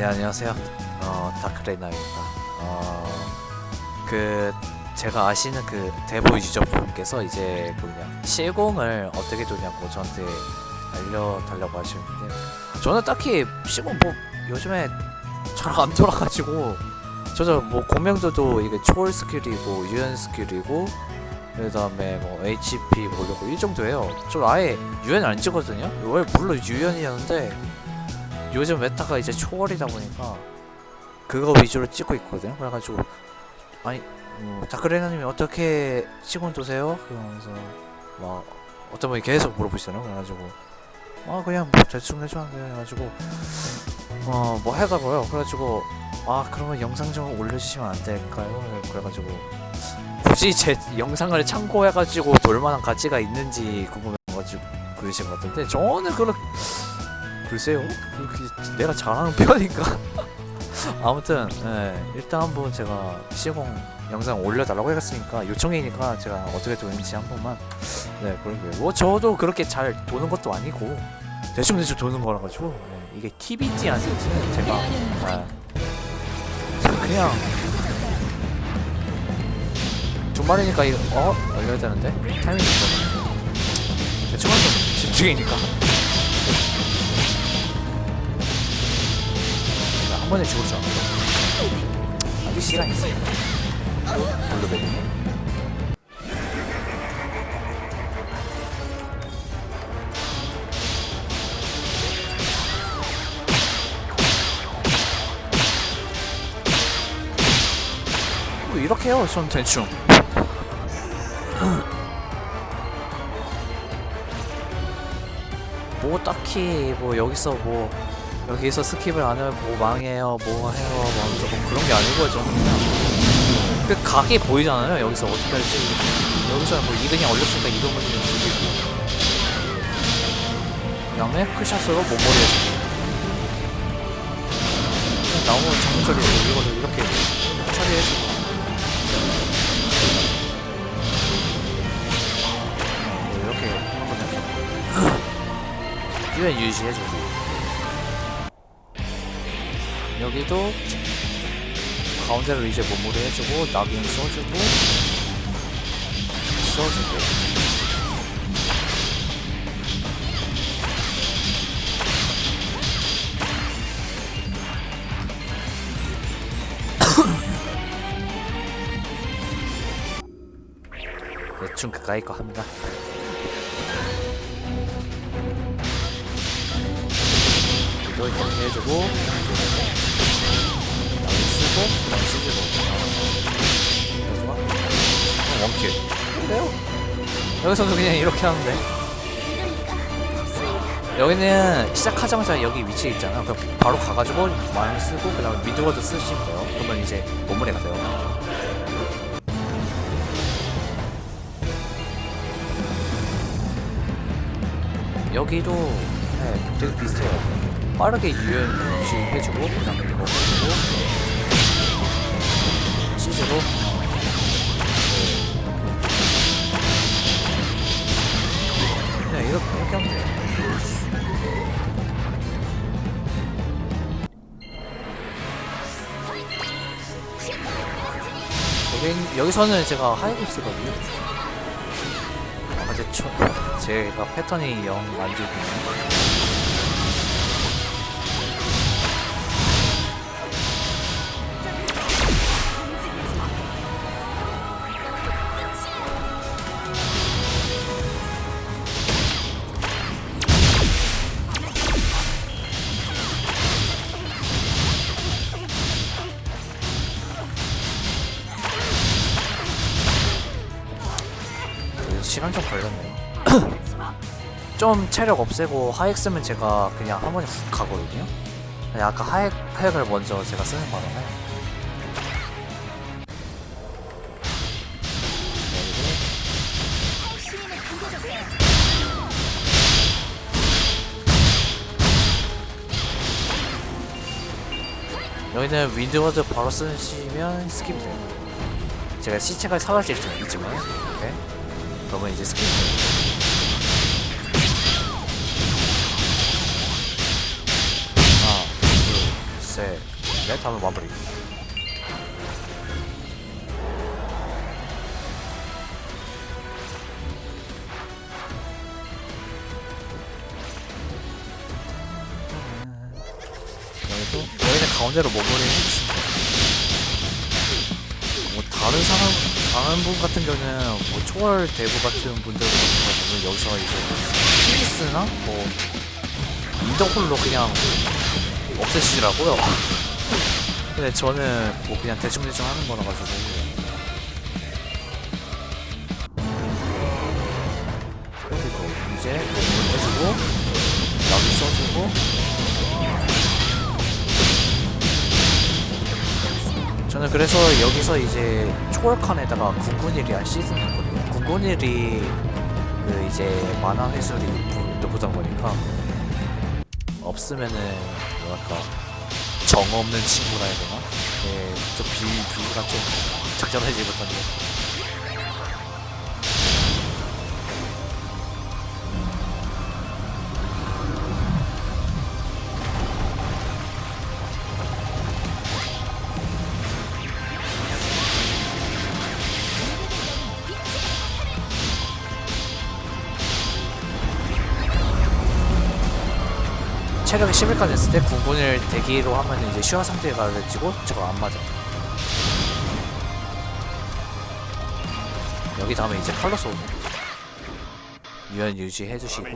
네 안녕하세요. 어 다크레나입니다. 어 그 제가 아시는 그 데보 유저분께서 이제 그 그냥 실공을 어떻게 도냐고 저한테 알려달라고 하시는데 저는 딱히 실공 뭐 요즘에 잘 안 돌아가지고 저저 뭐 공명도도 이게 초월 스킬이고 유연 스킬이고 그 다음에 뭐 HP 보려고 이 정도예요. 저 아예 유연 안 찍거든요. 원래 물론 유연이었는데 요즘 메타가 이제 초월이다 보니까 그거 위주로 찍고 있거든요. 그래가지고 아니 뭐 다크레나님이 어떻게 시곤 도세요? 그러면서 막 어떤 분이 계속 물어보시잖아요. 그래가지고 아 그냥 뭐 대충 해주는데 해가지고 어뭐 해가고요. 그래가지고 아 그러면 영상 좀 올려주시면 안 될까요? 그래가지고 굳이 제 영상을 참고해가지고 볼 만한 가치가 있는지 궁금해가지고 그러신 것 같은데 저는 그렇 글쎄요. 내가 잘하는 편인가 아무튼 네, 일단 한번 제가 시공 영상 올려달라고 했으니까 요청이니까 제가 어떻게 도는지 한 번만 네 그러게요. 뭐 저도 그렇게 잘 도는 것도 아니고 대충 대충 도는 거라 가지고 네, 이게 팁인지 아닌지는 제가 아, 그냥 주말이니까 이거 어? 올려야 되는데? 타이밍이 있어. 대충 하죠. 집중이니까 번에 죽었죠 아직 시간이 있어요 블루베리 뭐 이렇게 해요 전 대충. 뭐 딱히 뭐 여기서 뭐 여기서 스킵을 안 하면 뭐 망해요 뭐 해요. 뭐 조금 그런 게 아니고 좀 그냥. 그 각이 보이잖아요 여기서 어떻게 할지. 여기서 뭐 이근이 얼렸으니까 이근을 죽이고 그다음에 크샷으로 몸머리에 그냥 나오면 정처리 이거를 이렇게 처리해주고 뭐 이렇게 하는 거죠 유엔 유지해주고 여기도 가운데로 이제 몸무리 해주고 낙인 써주고 써주고. 대충 그까이 거 합니다. 이렇게 해주고 여기서도 그냥 이렇게 하는데. 여기는 시작하자마자 여기 위치에 있잖아. 그럼 바로 가가지고 마음 쓰고 그 다음에 미드워드 쓰시면 돼요. 그러면 이제 몸무게가 돼요. 여기도 네, 되게 비슷해요. 빠르게 유연 유지해주고 그 다음에 이거 해주고 CG로 이렇게, 이렇게 하면 돼요. 여기, 여기서는 제가 하이브 쓰거든요. 아 근데 저, 제가 패턴이 영안 좋군요 시간 좀 걸렸네요. 좀 체력 없애고 하액 쓰면 제가 그냥 한 번에 훅 가거든요. 근데 아까 하액, 하액을 먼저 제가 쓰는 바람에 여기는 윈드워드 바로 쓰시면 스킵 돼요. 제가 시체가 사라질 수 있지만 그러면 이제 돼요. 하나, 둘, 셋, 네, 다음에 마무리. 여기는 가운데로 머무리 해주시면 돼요. 뭐 다른 사람 다른 분 같은 경우는 뭐 초월 대부 같은 분들 같은 경우는 여기서 이제 피니스나 뭐 인더홀로 그냥 없애시더라고요. 근데 저는 뭐 그냥 대충대충 하는 거라 가지고 그리고 이제 공을 해주고 여기 써주 그래서 여기서 이제 초월칸에다가 군군일이란 시즌 했거든요. 군군일이 그 이제 만화 회수율이 높- 높다 보니까 없으면은 뭐랄까 정 없는 친구라 해야 되나? 네, 좀 비, 비유가 좀 적절하지 못한데 체력이 11까지 됐을 때 군군을 대기로 하면 이제 슈화 상태에 가지고 저거 안 맞아. 여기 다음에 이제 칼로스 오는 유연 유지해 주시고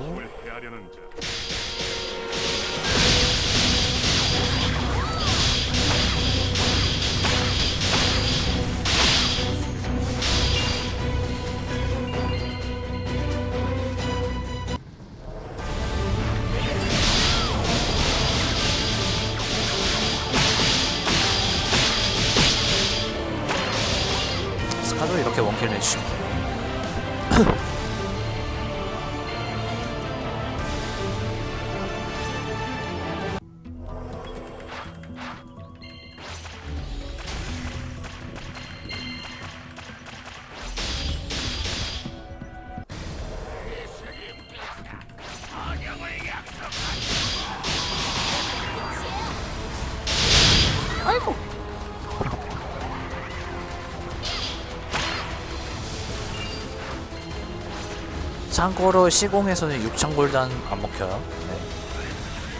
人类。 참고로 시공에서는 6천 골단 안 먹혀요. 네.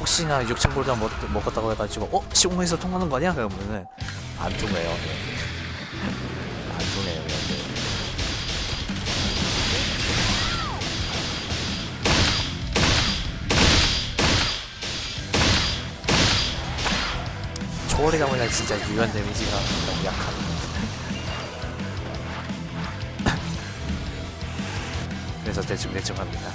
혹시나 6천 골단 먹, 먹었다고 해가지고 어 시공에서 통하는 거 아니야? 그러면은 안 통해요. 네. 안 통해요. 네. 초월이다 보니까 진짜 유연 데미지가 너무 약한. 그래서 대충대충 합니다.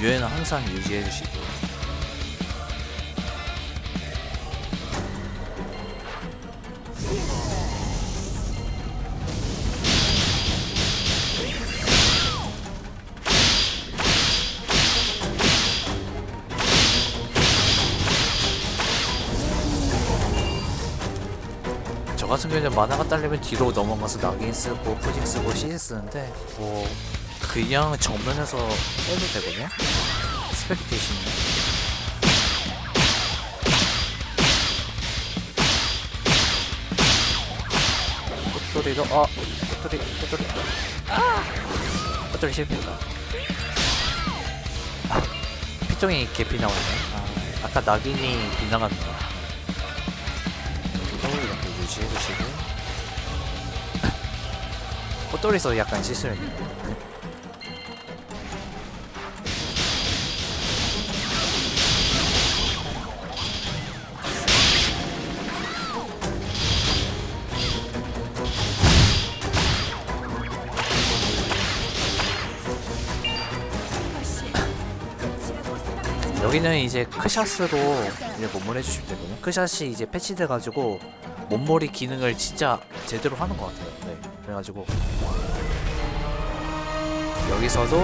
유엔은 항상 유지해주시고. 같은 경우에는 만화가 딸리면 뒤로 넘어가서 낙인 쓰고 푸징 쓰고 시즈 쓰는데 뭐 그냥 정면에서 해도 되거든요? 스펙테이션이 꽃돌이도 아 꽃돌이 꽃돌이 아! 꽃돌이 실패다. 아, 피통이 개피 나오네. 아, 아까 낙인이 빗나갔네 꽃돌이에서 약간 실수했네 여기는 이제 크샷으로 이제 몸을 해주시면 되거든요. 크샷이 이제 패치돼가지고 몸머리 기능을 진짜 제대로 하는 것 같아요. 네. 그래가지고. 여기서도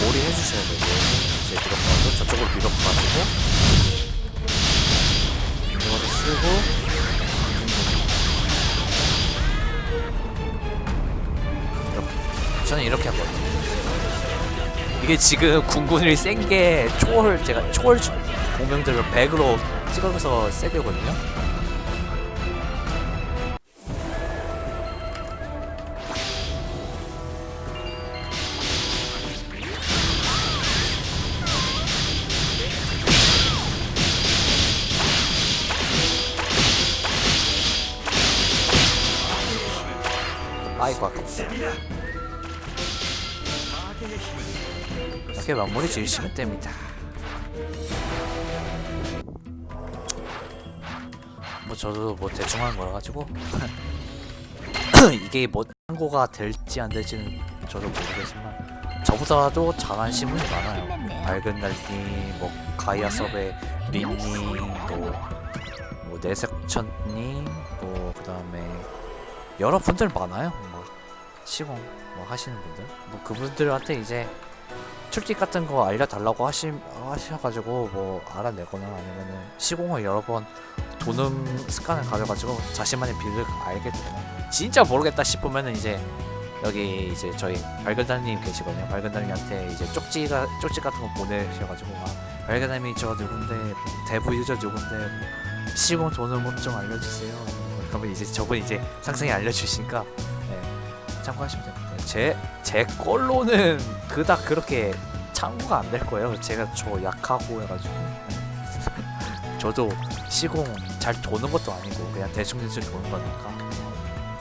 몰이 해주셔야 돼요. 이제 밀어가지고 저쪽으로 밀어가지고. 이거를 쓰고. 이렇게. 저는 이렇게 하거든요. 이게 지금 군군이 센 게 초월 제가 초월 공명들을 100으로 찍어서 세게거든요 이렇게 마무리 지으시면 됩니다. 뭐 저도 뭐 대충 하는 거라 가지고. 이게 뭐 한고가 될지 안 될지는 저도 모르겠지만 저보다도 잘하는 신분이 많아요. 밝은 날님 뭐 가이아 섭의 린님 뭐, 뭐 내색천님 뭐 그 다음에 여러 분들 많아요. 막 시공 뭐 하시는 분들? 뭐 그분들한테 이제 툴팁 같은 거 알려달라고 하시, 하셔가지고 뭐 알아내거나 아니면은 시공을 여러 번 도는 습관을 가져가지고 자신만의 빌을 알게 되거나 진짜 모르겠다 싶으면은 이제 여기 이제 저희 발견단님 계시거든요. 발견단님한테 이제 쪽지가 쪽지 같은 거 보내셔가지고 아 발견단님이 저 누군데 대부 유저 누군데 뭐 시공 도는 법좀 알려주세요. 그러면 이제 저분 이제 상상이 알려주시니까 네, 참고하시면 됩니다 제, 제 걸로는 그닥 그렇게 참고가 안 될 거예요 제가 저 약하고 해가지고 저도 시공 잘 도는 것도 아니고 그냥 대충대충 도는 거니까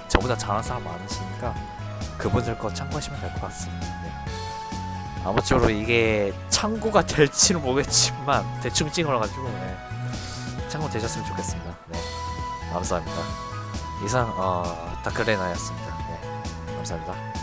저보다 잘하는 사람 많으시니까 그분들 거 참고하시면 될 것 같습니다 네. 아무쪼록 이게 참고가 될지는 모르겠지만 대충 찍어가지고 네. 참고 되셨으면 좋겠습니다 네. 감사합니다 이상 어, 다크레나였습니다 네. 감사합니다